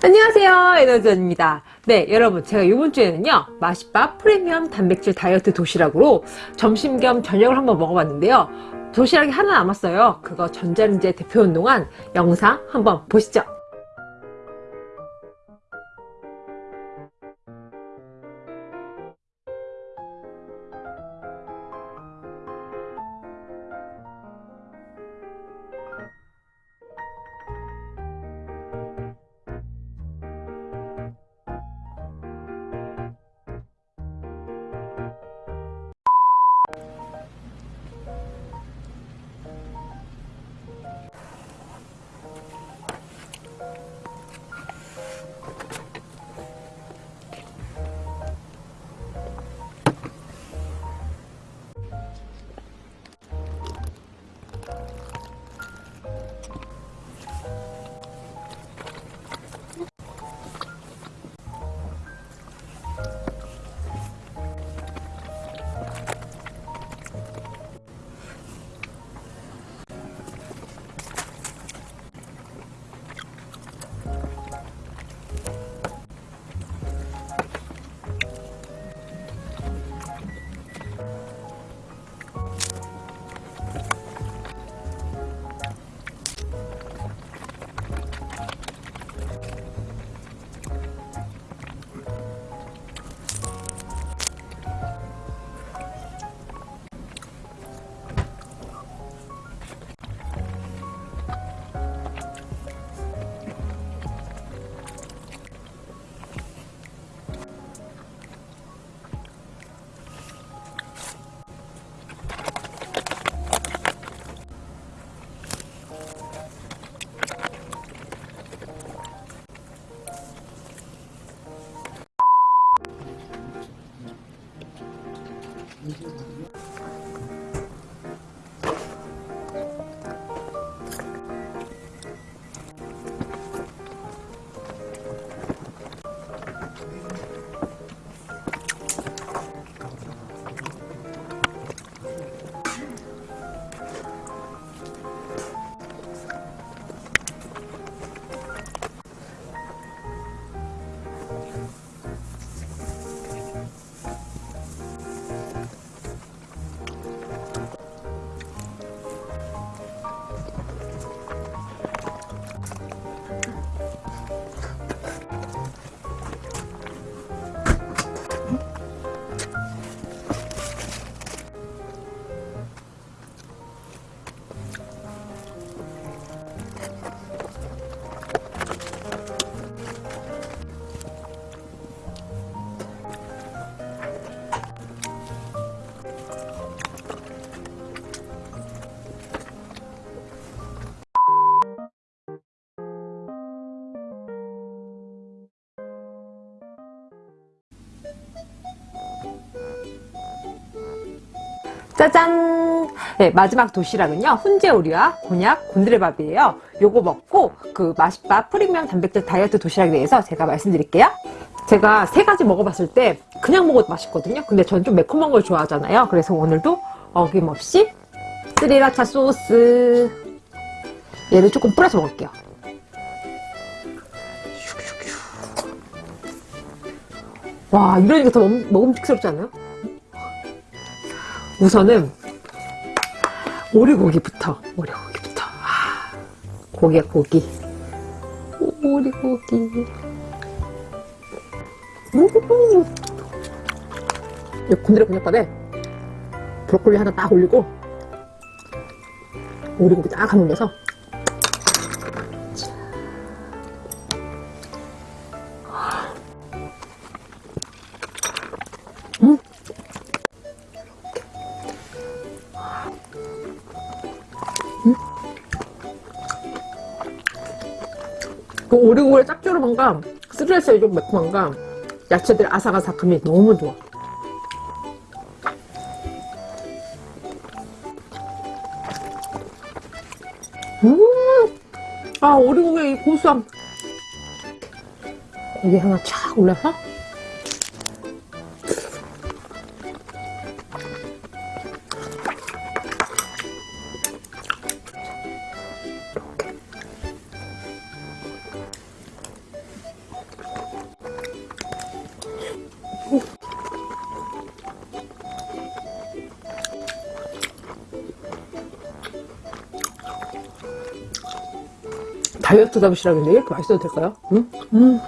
안녕하세요 에너지원입니다. 네 여러분 제가 이번 주에는요 맛있밥 프리미엄 단백질 다이어트 도시락으로 점심 겸 저녁을 한번 먹어봤는데요. 도시락이 하나 남았어요. 그거 전자레인지에 데펴온 동안 영상 한번 보시죠 짜잔! 네, 마지막 도시락은요. 훈제 오리와 곤약, 곤드레밥이에요. 요거 먹고 그 맛있밥 프리미엄 단백질 다이어트 도시락에 대해서 제가 말씀드릴게요. 제가 세 가지 먹어봤을 때 그냥 먹어도 맛있거든요. 근데 저는 좀 매콤한 걸 좋아하잖아요. 그래서 오늘도 어김없이 스리라차 소스 얘를 조금 뿌려서 먹을게요. 와 이러니까 더 먹, 먹음직스럽지 않아요? 우선은 오리고기부터 오리고기부터. 아, 고기야 고기. 오리고기. 음. 이 곤드레 곤약밥에 브로콜리 하나 딱 올리고 오리고기 딱 한 올려서 그 오리고기의 짭조름함과 스트레스의 좀 매콤함과 야채들의 아삭아삭함이 너무 좋아. 음! 아 오리고기의 이 고소함. 고기 하나 촥 올려서 다이어트 도시락인데 이렇게 맛있어도 될까요? 응? 음.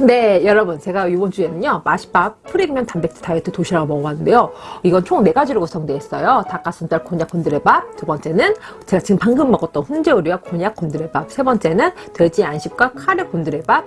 네 여러분 제가 이번 주에는요 마시밥 프리미엄 단백질 다이어트 도시락을 먹어봤는데요 이건 총 4가지로 구성되어 있어요 닭가슴살 곤약 곤드레밥 두 번째는 제가 지금 방금 먹었던 훈제오리와 곤약 곤드레밥 세 번째는 돼지 안식과 카레 곤드레밥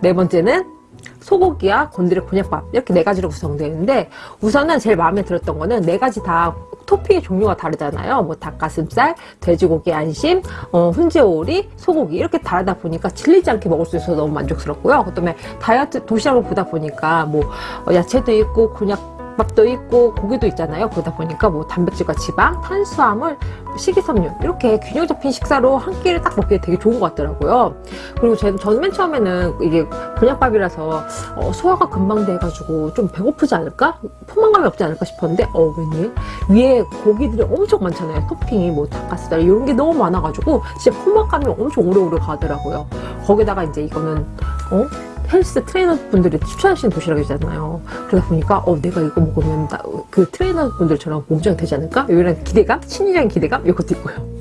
네 번째는 소고기와 곤드레 곤약밥 이렇게 네 가지로 구성되어 있는데 우선은 제일 마음에 들었던 거는 네 가지 다 토핑의 종류가 다르잖아요. 뭐 닭가슴살, 돼지고기 안심, 어, 훈제오리, 소고기 이렇게 다르다 보니까 질리지 않게 먹을 수 있어서 너무 만족스럽고요. 그 다음에 다이어트 도시락을 보다 보니까 뭐 어, 야채도 있고 곤약 밥도 있고 고기도 있잖아요. 그러다 보니까 뭐 단백질과 지방, 탄수화물, 식이섬유 이렇게 균형 잡힌 식사로 한 끼를 딱 먹기에 되게 좋은 것 같더라고요. 그리고 저는, 저는 맨 처음에는 이게 곤약밥이라서 어, 소화가 금방 돼가지고 좀 배고프지 않을까? 포만감이 없지 않을까 싶었는데 어 웬일? 위에 고기들이 엄청 많잖아요. 토핑이 뭐 닭가슴살 이런 게 너무 많아가지고 진짜 포만감이 엄청 오래오래 가더라고요. 거기다가 이제 이거는 어? 헬스 트레이너 분들이 추천하시는 도시락이잖아요. 그러다 보니까 어 내가 이거 먹으면 나, 그 트레이너 분들처럼 몸짱 되지 않을까? 이런 기대감, 심리적인 기대감 이것도 있고요.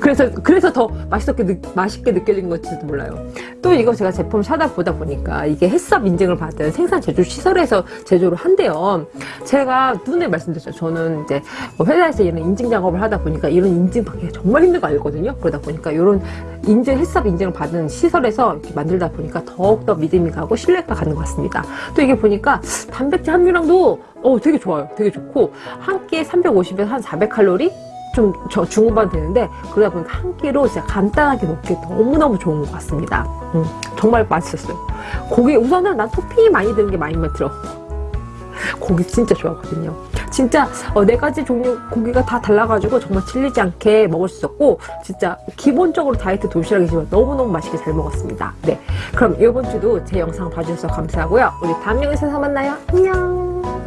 그래서 그래서 더 맛있게 느, 맛있게 느껴진 건지도 몰라요. 또 이거 제가 제품 사다 보다 보니까 이게 HACCP 인증을 받은 생산 제조 시설에서 제조를 한대요. 제가 눈에 말씀드렸죠. 저는 이제 뭐 회사에서 이런 인증 작업을 하다 보니까 이런 인증 받기가 정말 힘든 거 알거든요. 그러다 보니까 이런 인증 햇섭 인증을 받은 시설에서 이렇게 만들다 보니까 더욱더 믿음이 가고 신뢰가 가는 것 같습니다. 또 이게 보니까 단백질 함유량도 어 되게 좋아요. 되게 좋고 한 끼에 350에서 한 400칼로리 좀 저 중후반 되는데 그러다 보니까 한 끼로 진짜 간단하게 먹기 너무너무 좋은 것 같습니다. 음, 정말 맛있었어요. 고기 우선은 난 토핑이 많이 드는 게 많이 들어. 고기 진짜 좋아하거든요. 진짜 어, 네 가지 종류 고기가 다 달라가지고 정말 질리지 않게 먹을 수 있었고 진짜 기본적으로 다이어트 도시락이지만 너무너무 맛있게 잘 먹었습니다. 네, 그럼 이번 주도 제 영상 봐주셔서 감사하고요. 우리 다음 영상에서 만나요. 안녕.